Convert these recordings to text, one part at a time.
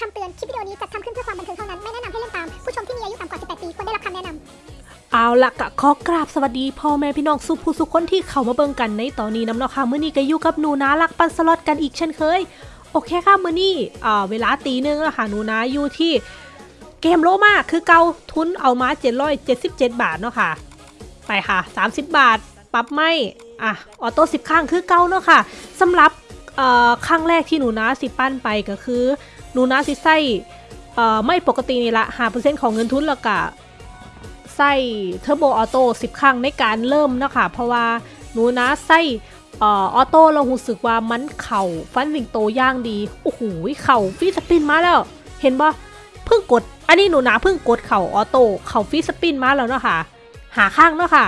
คำเตือน คลิปวิดีโอนี้จัดทำขึ้นเพื่อความบันเทิงเท่านั้น ไม่แนะนำให้เล่นตาม ผู้ชมที่มีอายุต่ำกว่า 18 ปีควรได้รับคำแนะนำเอาละกะขอกราบสวัสดีพ่อแม่พี่น้องสุผู้สุคนที่เข้ามาเบิ่งกันในตอนนี้น้ำเนาะค่ะมื้อนี้ก็อยู่กับหนูนาลักปันสล็อตกันอีกเช่นเคย โอเคค่ะมื้อนี้อ่าเวลาตีหนึ่งแล้วค่ะหนูนาอยู่ที่เกมโลมาคือเกาทุนเอามา777 บาทเนาะค่ะ ไปค่ะ 30 บาทปรับไม่อะออโต้10 ข้างคือเกาเนาะค่ะสำหรับครั้งแรกที่หนูนาสิปั้นไปก็คือ นูนาสิใส่เอ่อไม่ปกตินี่ละ5%ของเงินทุนแล้วก็ใส่เทอร์โบออโต้10 ครั้งในการเริ่มเนาะคะเพราะว่าหนูนะใส่ออโต้เรารู้สึกว่ามันเข่าฟันวิงโตย่างดี โอ้โหเข่าฟีสปินมาแล้ว เห็นปะเพิ่งกด อันนี้หนูนะเพิ่งกดเข่าออโต้เข่าฟีสปินมาแล้วเนาะค่ะ หาข้างเนาะค่ะ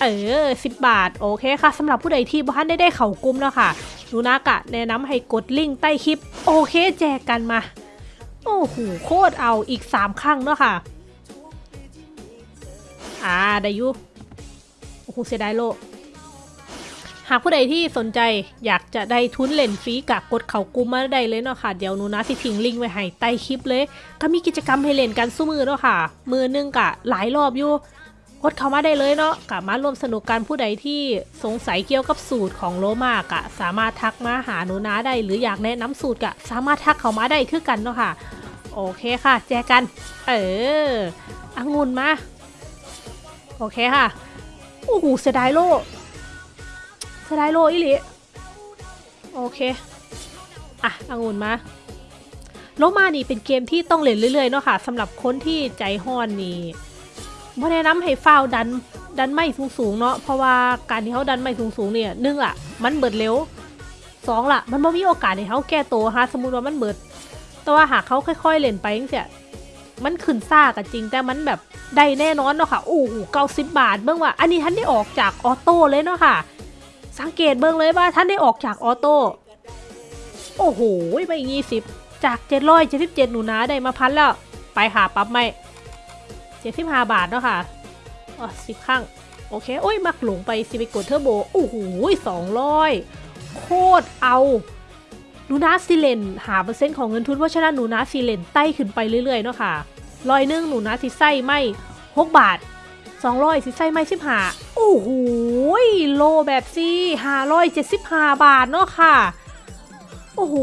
เออ 10 บาท โอเคค่ะสำหรับผู้ใดที่บ้านได้ได้เข่ากุ้มแล้วค่ะหนูนะกะแนะนำให้กดลิงก์ใต้คลิป โอเคแจกกันมา โอ้โหโคตรเอาอีก3ข้างเนาะค่ะ อ่าได้ยุโอ้โหเสียดายโลหากผู้ใดที่สนใจอยากจะได้ทุนเล่นฟรีกะกดเขากุมมาได้เลยเนาะค่ะ เดี๋ยวหนูนะสิทิ้งลิงก์ไว้ให้ใต้คลิปเลย ก็มีกิจกรรมให้เล่นกันสู้มือเนาะค่ะ มือนึงกะหลายรอบอยู่ กดเข้ามาได้เลยเนาะกะมาร่วมสนุกกันผู้ใดที่สงสัยเกี่ยวกับสูตรของโลมากะสามารถทักมาหาหนูนาได้ หรืออยากแนะนำสูตรกะสามารถทักเข้ามาได้คือกันเนาะค่ะ โอเคค่ะ แจกกัน เออองุ่นมา โอเคค่ะ โอ้โหเสียดายโลเสียดายโลอีหลีโอเค อะองุ่นมาโลมานี่เป็นเกมที่ต้องเล่นเรื่อยๆเนาะค่ะสำหรับคนที่ใจฮ้อนนี่ บ่แนะนำให้ฟ้าวดันดันไม้สูงๆเนาะเพราะว่าการที่เขาดันไม้สูงๆเนี่ยหนึ่งล่ะ มันเบิดเร็วสองล่ะ มันบ่มีโอกาสให้เขาแก้ตัวฮะสมมติว่ามันเบิด แต่ว่าหากเขาค่อยๆเล่นไปจังซี่มันขึ้นซ่ากันจริง แต่มันแบบได้แน่นอนเนาะค่ะโอ้โหเก้าสิบบาทเบิ่งว่า อันนี้ท่านได้ออกจาก auto เลยเนาะค่ะ สังเกตเบิ่งเลยว่าท่านได้ออกจาก autoโอ้โหไปยี่สิบจากเจ็ดร้อยเจ็ดสิบเจ็ดหนูนาได้มาพันแล้ว ไปค่ะปั๊บไม่ เจ็ดสิบห้าบาทเนาะค่ะอ๋อสิบข้างโอเค โอ้ย มักหลงไปสิไปกดเทอร์โบโอ้โหสองร้อยโคตรเอาหนูนาซีเลนหาเปอร์เซ็นต์ของเงินทุนเพราะฉะนั้นหนูนาซีเลนไต่ขึ้นไปเรื่อยๆเนาะค่ะร้อยหนึ่งหนูนาสิไส้ไม่หกบาทสองร้อยสิไส้ไม่สิบห้าโอ้โหโลแบบซี่ห้าร้อยเจ็ดสิบห้าบาทเนาะค่ะ โอ้โห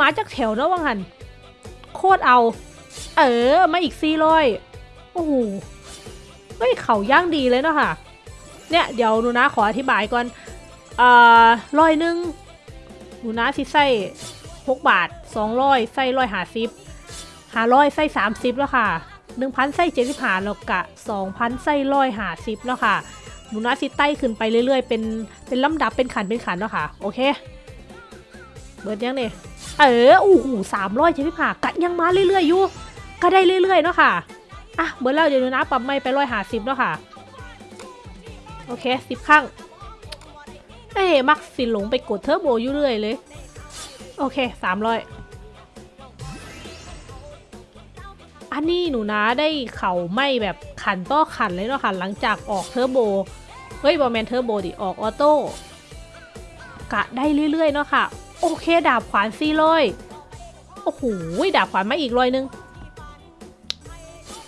มาจากแถวเนาะว่างันโคตรเอา เออมาอีกซี่ร้อย โอ้โหเฮ้ยเขาย่างดีเลยเนาะค่ะ เนี่ยเดี๋ยวหนูนะขออธิบายก่อนเอ่อร้อยหนึ่งหนูนะสิใส่หกบาทสองร้อยใส่ร้อยหาสิบหาร้อยใส่สามสิบแล้วค่ะหนึ่งพันใส่เจ็ดสิบหาแล้วกะสองพันใส่ร้อยหาสิบแล้วค่ะหนูนะสิไต่ขึ้นไปเรื่อยๆ เป็นเป็นลำดับเป็นขันเป็นขันแล้วค่ะ โอเคเบิดยังเนี่ยเออโอ้โหสามร้อยเจ็ดสิบห้ากัดยังมาเรื่อยๆอยู่ก็ได้เรื่อยๆเนาะค่ะ อะเบิดแล้วเดี๋ยวนะปรับไม่ไปร้อยหาสิบแล้วค่ะ โอเคสิบข้างเอ้มักสิหลงไปกดเทอร์โบอยู่เรื่อยเลย โอเคสามร้อยอันนี้หนูนะได้เข่าไม่แบบขันต่อขันเลยเนาะค่ะ หลังจากออกเทอร์โบ เฮ้ยบอแมนเทอร์โบดิออกออโต้กะได้เรื่อยๆเนาะค่ะ โอเค ดาบขวานซี่ร้อยโอ้โหดาบขวานมาอีกร้อยหนึง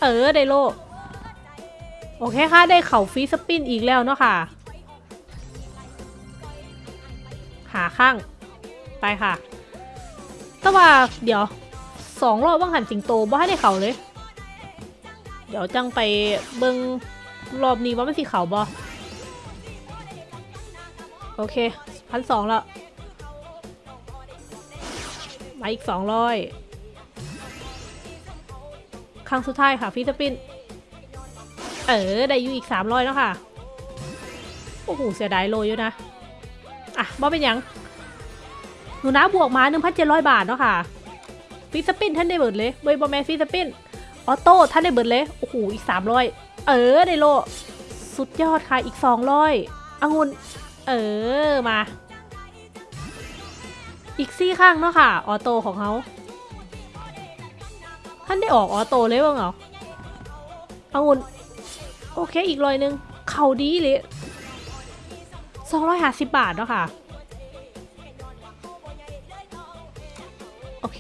เออได้โลโอเคค่ะได้เข่าฟีสปินอีกแล้วเนาะค่ะ หาข้าง ไปค่ะ แต่ว่าเดี๋ยวสองรอบว่างหันสิงโตบ่ให้ได้เข่าเลย เดี๋ยวจังไปเบิงรอบนี้ว่าไมันสิเข่าบ่โอเคพันสองแล้วมาอีกสองร้อย ครั้งสุดท้ายค่ะฟิสปินเออ ได้อยู่อีกสามร้อยแล้วค่ะ โอ้โห เสียดายโลอยู่นะ อะบ่เป็นยัง หนูนะบวกมา1,700บาทเนาะค่ะ ฟิสปินท่านได้เบิดเลยเบย์บอแมนฟิสปิน ออโต้ท่านได้เบิดเลย โอ้โห อีก300เออ ได้โล สุดยอดค่ะ อีก200องุ่นเออ มา อีกซี่ข้างเนาะค่ะ ออโต้ของเขา ท่านได้ออกออโต้เลยว่างเหรอองุ่นโอเคอีกร้อยหนึ่งเข่าดีเลยสองร้อยห้าสิบบาทเนาะค่ะ โอเค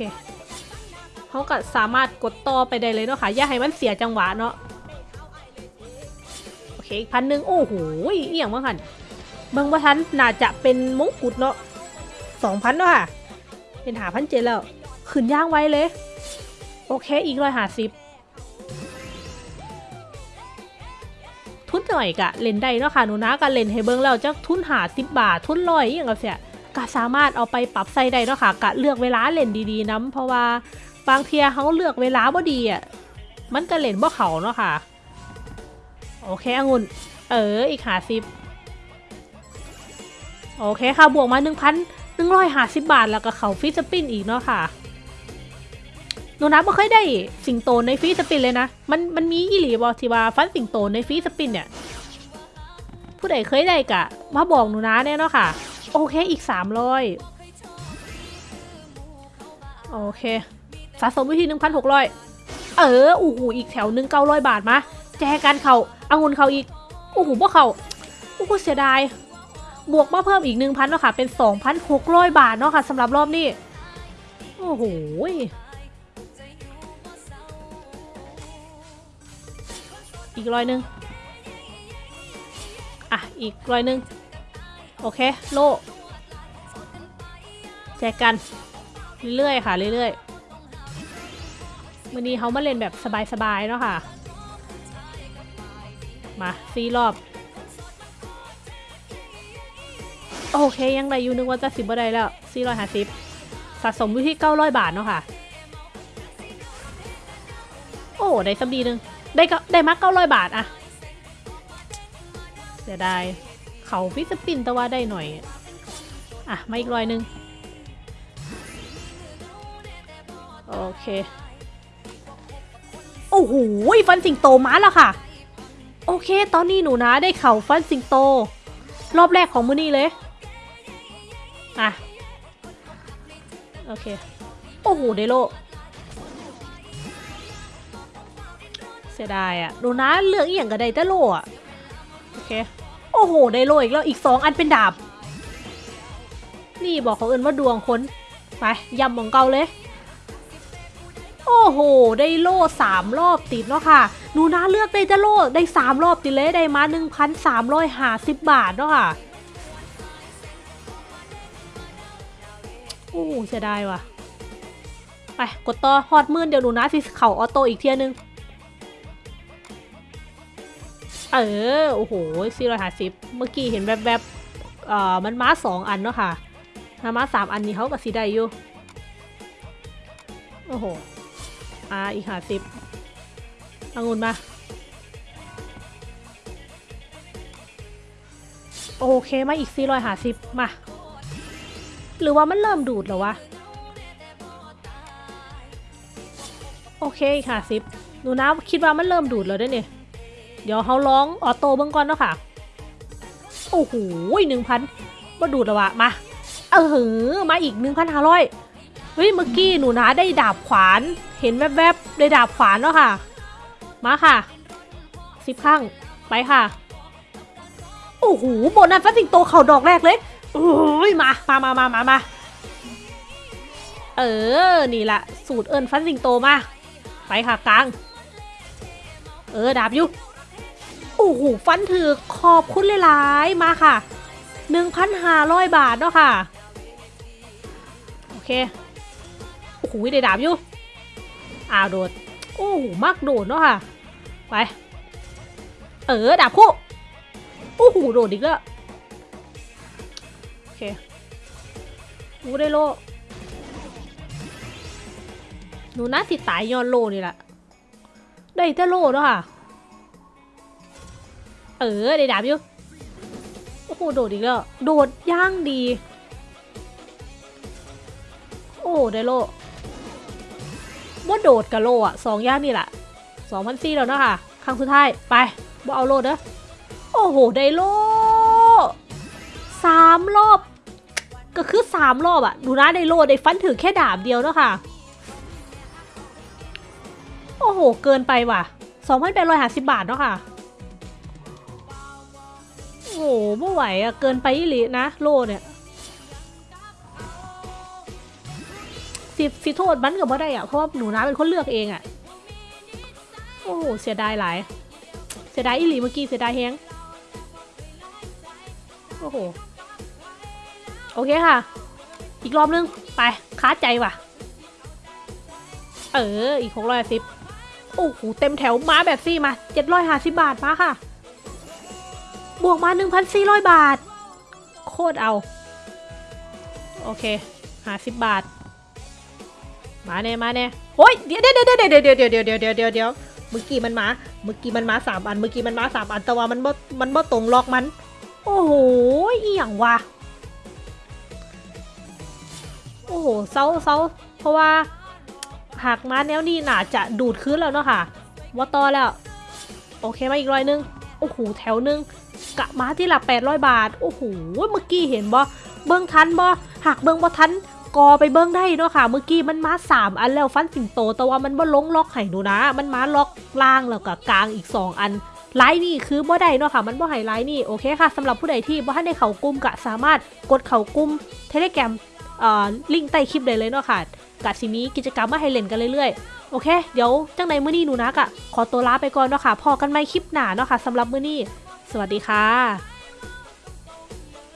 เขาก็สามารถกดต่อไปได้เลยเนาะค่ะ อย่าให้มันเสียจังหวะเนาะ โอเคอีกพันหนึ่งโอ้โหเอี่ยงมากค่ะเบิ่งว่าทันน่าจะเป็นมงกุฎเนาะสองพันเนาะค่ะ เป็นหาพันเจดแล้วขึ้นย่างไว้เลย โอเคอีกร้อยหาสิบทุนหน่อยกะเล่นได้เนาะค่ะหนูนะกะเล่นให้เบิ่งแล้วจักทุนหาสิบบาททุนร้อยอย่างกับเสียกะสามารถเอาไปปรับใส่ได้เนาะค่ะกะเลือกเวลาเล่นดีๆนํเพราะว่าบางเทียเขาเลือกเวลาบ่ดีอะมันก็เล่นบ่เขาเนาะค่ะโอเคองุ่นเอออีกหาสิบโอเคค่ะบวกมาหนึ่งพันหนึ่งร้อยหาสิบบาทแล้วก็เขาฟรีสปินอีกเนาะค่ะ หนูนับไม่เคยได้สิงโตในฟรีสปินเลยนะ มันมันมีอีหลีบอทีว่าฟันสิงโตในฟรีสปินเนี่ย ผู้ใดเคยได้กะมาบอกหนูนะเนี่ยเนาะค่ะ โอเคอีกสามร้อยโอเค สะสมวิธีหนึ่งพันหกร้อยเอออู้หูอีกแถวหนึ่งเก้าร้อยบาทมา แจกันเขาเอาเงินเขาอีกโอ้โหพวกเขาโอ้โหเสียดาย บวกมาเพิ่มอีกหนึ่งพันเนาะค่ะ เป็นสองพันหกร้อยบาทเนาะค่ะสำหรับรอบนี้ โอ้โห อีกร้อยหนึ่งอะ อีกร้อยหนึ่งโอเค โลแจกกัน เรื่อยๆค่ะ เรื่อยๆวันนี้เขามาเล่นแบบสบายๆเนาะค่ะ มาซีรอบ โอเค ยังได้อยู่นึกว่าจะสิบบ่ได้แล้วสี่ร้อยห้าสิบสะสมอยู่ที่เก้าร้อยบาทเนาะค่ะ โอ้ ได้สักดีหนึ่ง ได้ก็ได้มาเก้าร้อยบาทอะเสียดายเขาฟิสปินแต่ว่าได้หน่อย อะ มาอีกร้อยหนึ่งโอเค โอ้โหฟันสิงโตมาแล้วค่ะ โอเค ตอนนี้หนูนะได้เข่าฟันสิงโต รอบแรกของมือนี้เลย อะ โอเค โอ้โหเดโล สียดายอะหนูนะเลือกอหย่างกับไดแต่โลอะโอเค โอ้โห ไดโลอีกแล้วอีกสองอันเป็นดาบ นี่บอกเขาเอินว่าดวงคนไปยำของเก่าเลย โอ้โห ได้โล่สามรอบติดเนาะค่ะหนูนะเลือกได้จะโล่ได้สามรอบติดเลยได้มาหนึ่งพันสามร้อยห้าสิบบาทเนาะค่ะ โอ้เสียดายว่ะ ไป กดต่อฮอดมื่นเดี๋ยวหนูนะสิเข่าออโต้อีกเทียนึง เออ โอ้โหสี่ร้อยห้าสิบเมื่อกี้เห็นแบบแบบๆเอ่อมันม้าสองอันเนาะค่ะถ้าม้าสามอันนี้เขากับสีได้อยู่ โอ้โห อ่า อีกห้าสิบองุ่นมา โอเคมาอีกสี่ร้อยห้าสิบมา หรือว่ามันเริ่มดูดแล้ววะ โอเคอีกห้าสิบหนูนะคิดว่ามันเริ่มดูดแล้วด้วยเนี่ย เดี๋ยวเขาร้องออโต้เบื้องก่อนเนาะค่ะ โอ้โหหนึ่งพันมาดูดแล้วะมา เออมาอีกหนึ่งพันห้าร้อยเฮ้ยเมื่อกี้หนูนะได้ดาบขวาน เห็นแวบๆได้ดาบขวานเนาะค่ะ มาค่ะสิบข้างไปค่ะ โอ้โหโบนัสฟัสสิงโตเข่าดอกแรกเลยโอ้ยมา มามามามามาเออ นี่แหละสูตรเอิญฟันสิงโตมา ไปค่ะกลาง เออ ดาบอยุ โอ้โหฟันถือขอบคุณหลายๆมาค่ะ 1,500 บาทเนาะค่ะ โอเค โอ้โหได้ดาบอยู่อ้าวโดด โอ้โหมากโดดเนาะค่ะ ไป เออดาบคู่ โอ้โหโดดอีกแล้ว โอเคกูได้โลหนูน่าติดตายย้อนโลนี่แหละได้แต่โลเนาะค่ะ เออได้ดาบอยู่ โอ้โหโดดอีกแล้ว โดดย่างดี โอ้ได้โลว่าโดดกับโลอะสองย่างนี่แหละสองพันสี่แล้วเนาะค่ะ ครั้งสุดท้าย ไปบ่เอาโลเด้อโอ้โห ได้โลสามรอบ ก็คือสามรอบอะดูนะได้โลได้ฟันถือแค่ดาบเดียวเนาะค่ะ โอ้โห เกินไปว่ะสองพันแปดร้อยห้าสิบบาทเนาะค่ะ ไม่ไหวอะเกินไปอีหลีนะ โลเนี่ยสิสิโทษมันกับว่าได้อะเพราะว่าหนูนาเป็นคนเลือกเองอะโอ้โหเสียดายหลาย เสียดายอีหลีเมื่อกี้เสียดายแฮงโอ้โหโอเคค่ะ อีกรอบนึง ไปค้าใจว่ะ เออ อีกหกร้อยสิบโอ้โห เต็มแถวมาแบบซี่มาเจ็ดร้อยห้าสิบบาทมาค่ะ บวกมาหนึ่งพันสี่ร้อยบาท โคตรเอา โอเคห้าสิบบาท มาแน่มาแน่โอ้ยเดี๋ยวเดี๋ยวเดี๋ยวเดี๋ยวเดี๋ยวเดี๋ยวเดี๋ยวเดี๋ยวเดี๋ยวเดี๋ยวเมื่อกี้มันมา เมื่อกี้มันมาสามอัน เมื่อกี้มันมาสามอัน แต่ว่ามันบ่มันบ่ตรงล็อกมัน โอ้โหอีหยังวะ โอ้โหเซาเซาเพราะว่า หากมาแนวนี้น่าจะดูดคืนแล้วเนาะค่ะว่าต่อแล้ว โอเคมาอีกร้อยนึง โอ้โห แถวหนึง กะมาที่หลัก800 บาท โอ้โห เมื่อกี้เห็นบ่เบิ้งทันบ่หากเบิ้งบ่ทันกอไปเบิ้งได้เนาะค่ะ เมื่อกี้มันมาสามอันแล้วฟันสิงโต แต่ว่ามันบ่ลงล็อกให้หนูนะ มันมาล็อกล่างแล้วก็กลางอีก 2 อันไลน์นี่คือบ่ได้เนาะค่ะ มันบ่ให้ไลน์นี่ โอเคค่ะสำหรับผู้ใดที่บ่ทันได้เข้ากลุ่มก็สามารถกดเข้ากลุ่ม Telegram เอ่อลิงก์ใต้คลิปได้เลยเนาะค่ะกะสิมีกิจกรรมมาให้เล่นกันเรื่อยๆ โอเค เดี๋ยวจังในมื้อนี้หนูนะกะขอตัวลาไปก่อนเนาะค่ะ พอกันใหม่คลิปหน้าเนาะค่ะสำหรับมื้อนี้ สวัสดีค่ะ